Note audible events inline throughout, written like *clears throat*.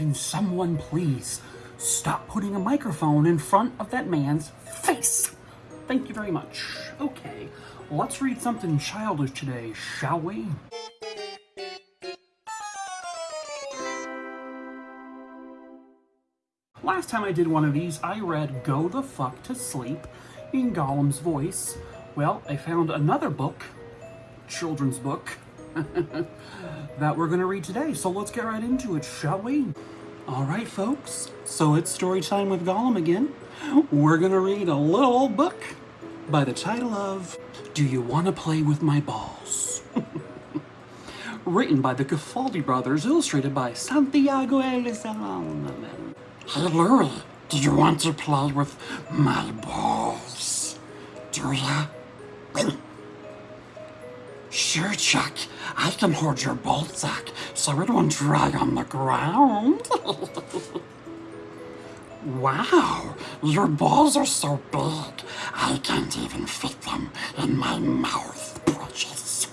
Can someone please stop putting a microphone in front of that man's face? Thank you very much. Okay, let's read something childish today, shall we? Last time I did one of these, I read Go the Fuck to Sleep in Gollum's voice. Well, I found another book, children's book, *laughs* that we're going to read today. So let's get right into it, shall we? All right, folks. So it's story time with Gollum again. We're going to read a little book by the title of Do You Want to Play With My Balls? *laughs* Written by the Gafaldi brothers, illustrated by Santiago Elizalde. Hey Louie, do you want to play with my balls? Do ya? Sure, Chuck. I can hold your ball sack so it won't dry on the ground. *laughs* wow, your balls are so big, I can't even fit them in my mouth, precious.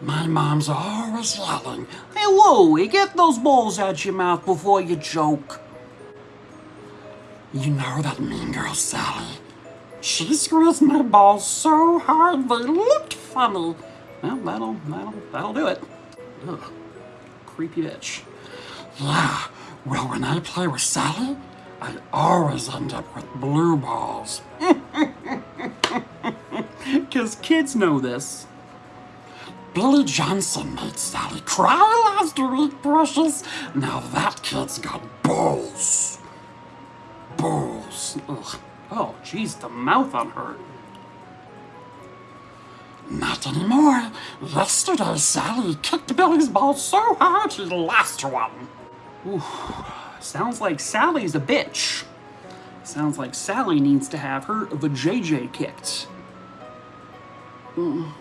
My mom's always yelling, Hey, Louie, get those balls out your mouth before you choke. You know that mean girl, Sally? She squeezed my balls so hard they looked funny. Well, that'll, that'll, that'll do it. Ugh, creepy bitch. Yeah, well, when I play with Sally, I always end up with blue balls. *laughs* Because kids know this. Billy Johnson made Sally cry last week, precious. Now that kid's got balls. Balls. Ugh. Oh, jeez, the mouth on her. Not anymore. Yesterday, Sally kicked Billy's balls so hard he lost one. Ooh, sounds like Sally's a bitch. Sounds like Sally needs to have her vajayjay kicked. Mm.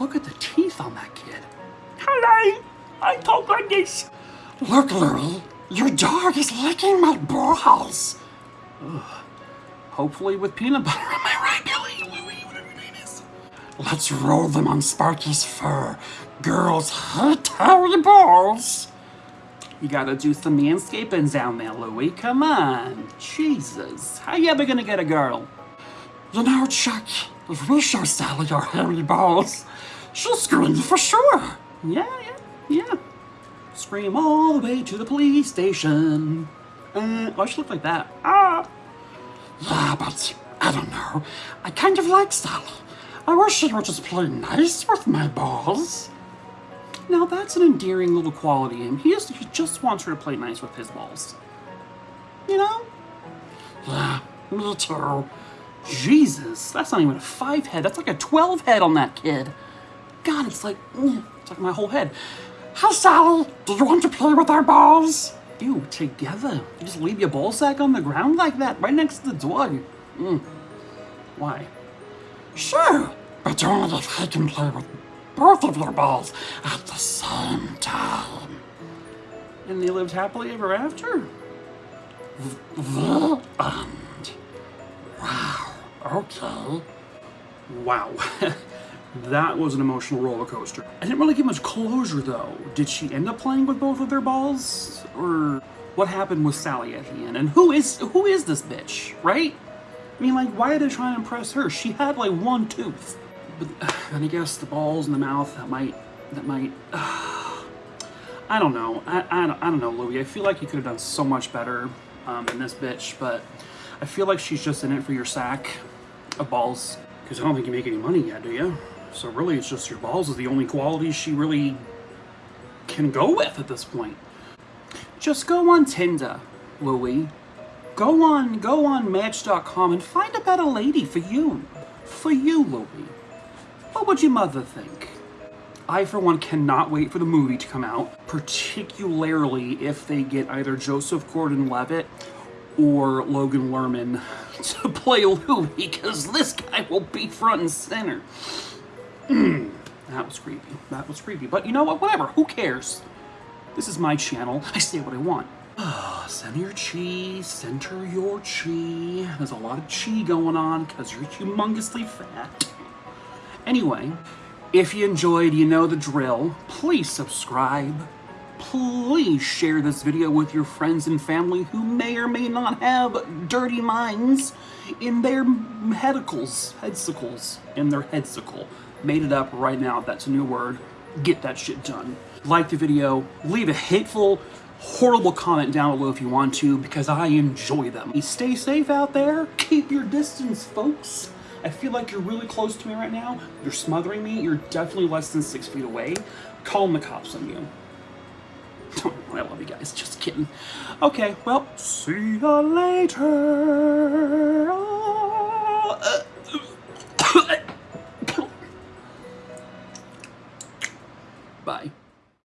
Look at the teeth on that kid. Hello, I talk like this. Look, Louie, your dog is licking my balls. Ugh. Hopefully with peanut butter. Let's roll them on Sparky's fur. Girls hate hairy balls. You gotta do some manscaping down there, Louie. Come on. Jesus. How you ever gonna get a girl? You know, Chuck, if we show Sally our hairy balls, she'll scream for sure. Yeah, yeah, yeah. Scream all the way to the police station. Uh, why she look like that? Ah! Yeah, but I don't know. I kind of like Sally. I wish she would just play nice with my balls. Now that's an endearing little quality him. He just, he just wants her to play nice with his balls. You know? Yeah, me too. Jesus, that's not even a five head. That's like a 12 head on that kid. God, it's like, mm, it's like my whole head. Hi, Sally. Do you want to play with our balls? Ew, together? You just leave your ball sack on the ground like that, right next to the door? Mm. Why? Sure, but only if I can play with both of your balls at the same time. And they lived happily ever after? The end. Wow, okay. Wow. *laughs* that was an emotional roller coaster. I didn't really get much closure though. Did she end up playing with both of their balls? Or what happened with Sally at the end? And who is who is this bitch, right? I mean, like, why are they trying to impress her? She had like one tooth. But *sighs* then I guess the balls in the mouth that might that might. Uh, *sighs* I don't know. I, I, don't, I don't know, Louie. I feel like you could have done so much better um, in this bitch, but I feel like she's just in it for your sack of balls. Because I don't think you make any money yet, do you? So really, it's just your balls is the only quality she really can go with at this point. Just go on Tinder, Louie. Go on, go on Match.com and find a better lady for you. For you, Louie. What would your mother think? I, for one, cannot wait for the movie to come out, particularly if they get either Joseph Gordon-Levitt or Logan Lerman *laughs* to play Louie, because this guy will be front and center. *clears throat* that was creepy. That was creepy. But you know what? Whatever. Who cares? This is my channel. I say what I want. Ah, center your chi, center your chi. There's a lot of chi going on because you're humongously fat. Anyway, if you enjoyed, you know the drill. Please subscribe. please share this video with your friends and family who may or may not have dirty minds in their headicles, headsicles, in their headsicle. Made it up right now, that's a new word. Get that shit done. Like the video, leave a hateful, horrible comment down below if you want to, because I enjoy them. Stay safe out there, keep your distance, folks. I feel like you're really close to me right now. You're smothering me. You're definitely less than six feet away. Calling the cops on you. *laughs* I love you guys. Just kidding. Okay, well, see ya later.